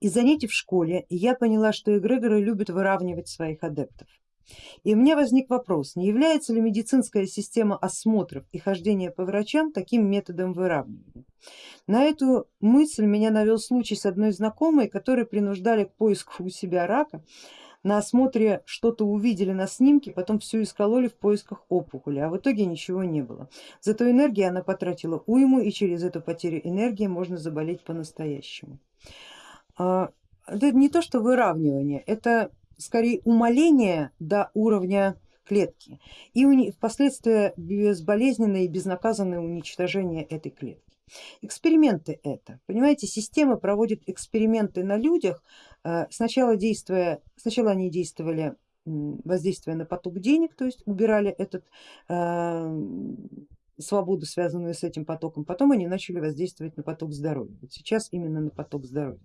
из занятий в школе я поняла, что эгрегоры любят выравнивать своих адептов. И у меня возник вопрос, не является ли медицинская система осмотров и хождения по врачам таким методом выравнивания? На эту мысль меня навел случай с одной знакомой, которой принуждали к поиску у себя рака, на осмотре что-то увидели на снимке, потом все искололи в поисках опухоли, а в итоге ничего не было. Зато энергии она потратила уйму и через эту потерю энергии можно заболеть по-настоящему. А, это не то что выравнивание, это скорее умаление до уровня клетки и впоследствии безболезненное и безнаказанное уничтожение этой клетки. Эксперименты это, понимаете, система проводит эксперименты на людях, э, сначала, действуя, сначала они действовали воздействуя на поток денег, то есть убирали этот э, свободу, связанную с этим потоком, потом они начали воздействовать на поток здоровья. Вот сейчас именно на поток здоровья.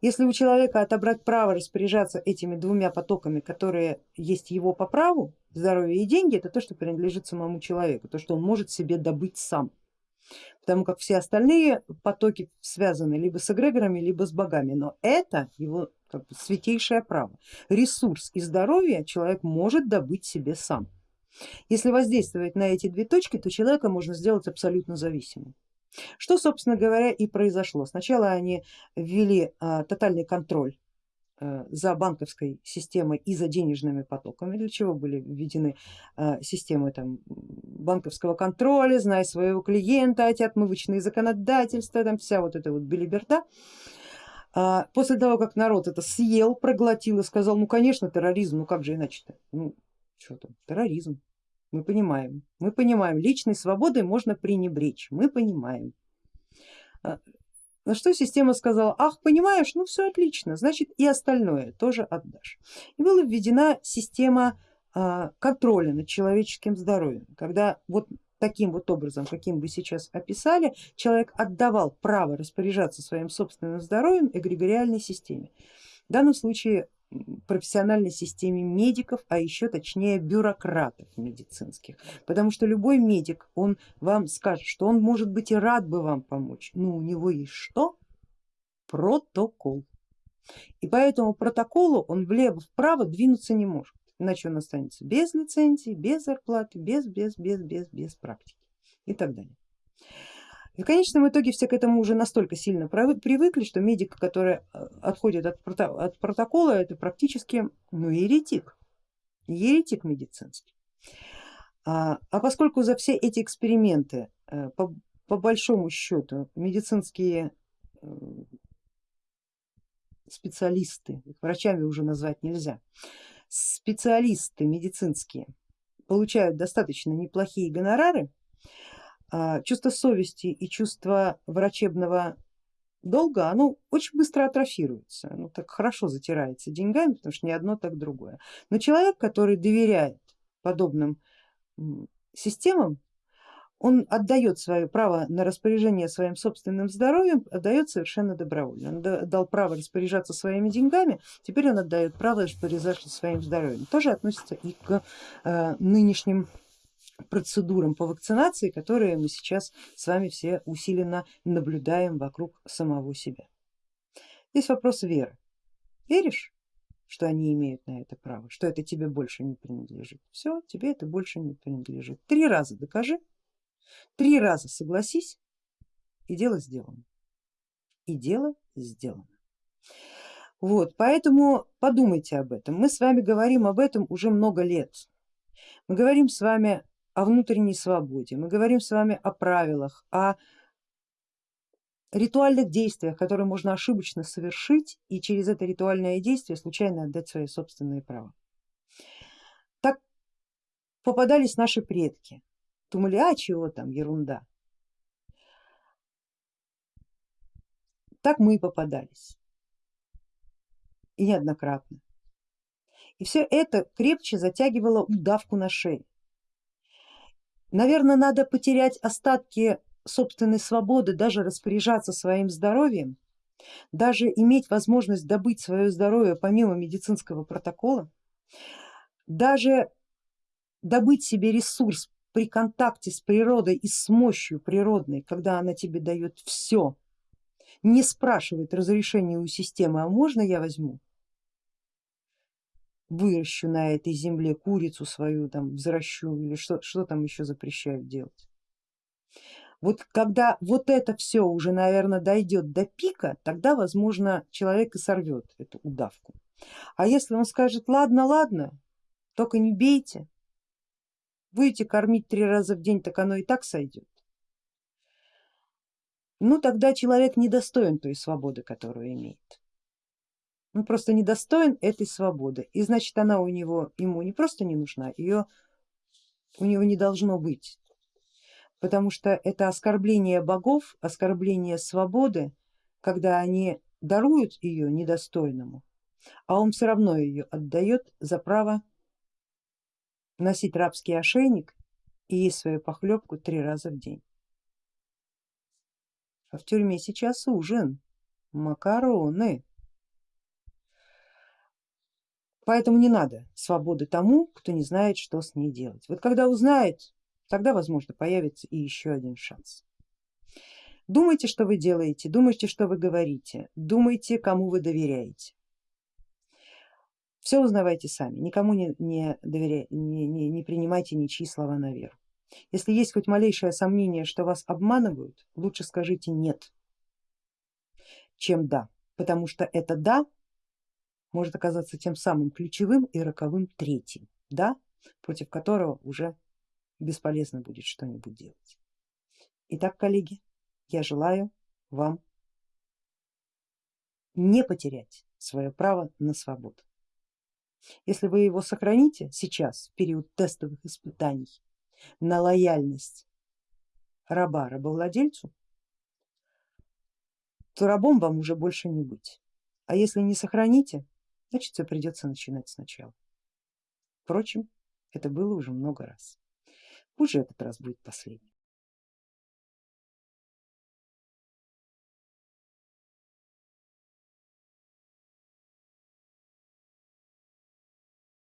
Если у человека отобрать право распоряжаться этими двумя потоками, которые есть его по праву, здоровье и деньги, это то, что принадлежит самому человеку, то, что он может себе добыть сам. Потому как все остальные потоки связаны либо с эгрегорами, либо с богами, но это его как бы, святейшее право. Ресурс и здоровье человек может добыть себе сам. Если воздействовать на эти две точки, то человека можно сделать абсолютно зависимым. Что собственно говоря и произошло. Сначала они ввели а, тотальный контроль а, за банковской системой и за денежными потоками, для чего были введены а, системы там, банковского контроля, знай своего клиента, эти отмывочные законодательства, там вся вот эта вот билиберда. А, после того, как народ это съел, проглотил и сказал, ну конечно терроризм, ну как же иначе-то, ну что там, терроризм, мы понимаем, мы понимаем, личной свободой можно пренебречь, мы понимаем. А, на что система сказала, ах, понимаешь, ну все отлично, значит и остальное тоже отдашь. И была введена система а, контроля над человеческим здоровьем, когда вот таким вот образом, каким вы сейчас описали, человек отдавал право распоряжаться своим собственным здоровьем эгрегориальной системе. В данном случае профессиональной системе медиков, а еще точнее бюрократов медицинских. Потому что любой медик, он вам скажет, что он может быть и рад бы вам помочь, но у него есть что? Протокол. И по этому протоколу он влево-вправо двинуться не может, иначе он останется без лицензии, без зарплаты, без, без, без, без, без практики и так далее. И в конечном итоге все к этому уже настолько сильно привыкли, что медик, который э, отходит от, от протокола, это практически ну, еретик, еретик медицинский. А, а поскольку за все эти эксперименты э, по, по большому счету медицинские э, специалисты, врачами уже назвать нельзя, специалисты медицинские получают достаточно неплохие гонорары, чувство совести и чувство врачебного долга, оно очень быстро атрофируется, оно так хорошо затирается деньгами, потому что ни одно, так другое. Но человек, который доверяет подобным системам, он отдает свое право на распоряжение своим собственным здоровьем, отдает совершенно добровольно. Он дал право распоряжаться своими деньгами, теперь он отдает право распоряжаться своим здоровьем. Тоже относится и к э, нынешним процедурам по вакцинации, которые мы сейчас с вами все усиленно наблюдаем вокруг самого себя. Здесь вопрос веры. Веришь, что они имеют на это право, что это тебе больше не принадлежит? Все, тебе это больше не принадлежит. Три раза докажи, три раза согласись и дело сделано. И дело сделано. Вот, поэтому подумайте об этом. Мы с вами говорим об этом уже много лет. Мы говорим с вами о внутренней свободе, мы говорим с вами о правилах, о ритуальных действиях, которые можно ошибочно совершить и через это ритуальное действие случайно отдать свои собственные права. Так попадались наши предки, думали, а чего там, ерунда. Так мы и попадались и неоднократно. И все это крепче затягивало удавку на шее. Наверное, надо потерять остатки собственной свободы, даже распоряжаться своим здоровьем, даже иметь возможность добыть свое здоровье помимо медицинского протокола, даже добыть себе ресурс при контакте с природой и с мощью природной, когда она тебе дает все, не спрашивает разрешения у системы, а можно я возьму, выращу на этой земле курицу свою, там взращу или что, что там еще запрещают делать. Вот когда вот это все уже, наверное, дойдет до пика, тогда, возможно, человек и сорвет эту удавку. А если он скажет, ладно, ладно, только не бейте, будете кормить три раза в день, так оно и так сойдет. Ну тогда человек недостоин той свободы, которую имеет. Он просто недостоин этой свободы и значит она у него ему не просто не нужна, ее у него не должно быть потому что это оскорбление богов, оскорбление свободы, когда они даруют ее недостойному, а он все равно ее отдает за право носить рабский ошейник и есть свою похлебку три раза в день. А в тюрьме сейчас ужин, макароны. Поэтому не надо свободы тому, кто не знает, что с ней делать. Вот когда узнает, тогда возможно появится и еще один шанс. Думайте, что вы делаете, думайте, что вы говорите, думайте, кому вы доверяете. Все узнавайте сами, никому не, не, доверяй, не, не, не принимайте ничьи слова на веру. Если есть хоть малейшее сомнение, что вас обманывают, лучше скажите нет, чем да, потому что это да может оказаться тем самым ключевым и роковым третьим, да, против которого уже бесполезно будет что-нибудь делать. Итак, коллеги, я желаю вам не потерять свое право на свободу. Если вы его сохраните сейчас, в период тестовых испытаний, на лояльность раба рабовладельцу, то рабом вам уже больше не быть. А если не сохраните, значит все придется начинать сначала. Впрочем, это было уже много раз. Пусть же этот раз будет последний.